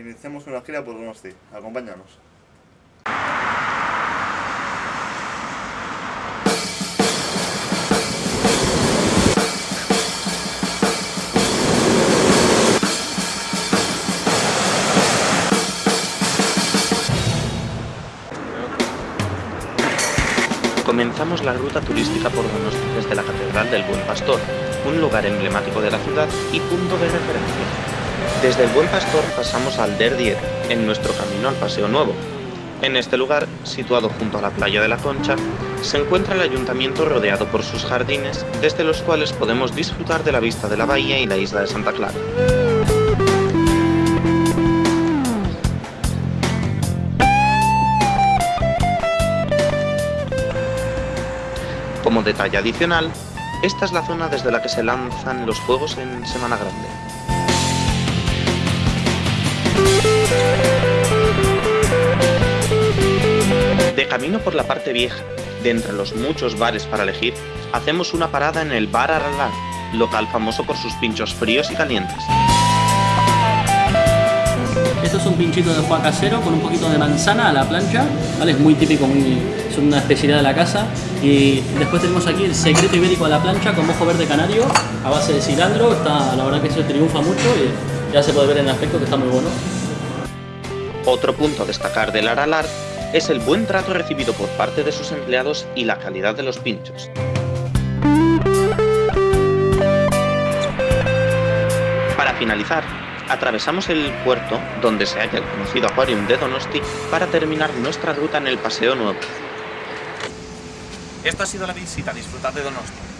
iniciamos una gira por Donosti. Acompáñanos. Comenzamos la ruta turística por Donosti desde la Catedral del Buen Pastor, un lugar emblemático de la ciudad y punto de referencia. Desde el Buen Pastor pasamos al Der Dier, en nuestro camino al Paseo Nuevo. En este lugar, situado junto a la playa de la Concha, se encuentra el ayuntamiento rodeado por sus jardines, desde los cuales podemos disfrutar de la vista de la bahía y la isla de Santa Clara. Como detalle adicional, esta es la zona desde la que se lanzan los juegos en Semana Grande. De camino por la parte vieja, de entre los muchos bares para elegir, hacemos una parada en el Bar Aralar, local famoso por sus pinchos fríos y calientes. Esto es un pinchito de foie casero con un poquito de manzana a la plancha, ¿vale? Es muy típico, muy, es una especialidad de la casa. Y después tenemos aquí el secreto ibérico a la plancha con mojo verde canario a base de cilantro. Está, la verdad que se triunfa mucho y ya se puede ver en el aspecto que está muy bueno. Otro punto a destacar del Aralar es el buen trato recibido por parte de sus empleados y la calidad de los pinchos. Para finalizar, atravesamos el puerto donde se halla el conocido Aquarium de Donosti para terminar nuestra ruta en el Paseo Nuevo. Esta ha sido la visita, disfrutad de Donosti.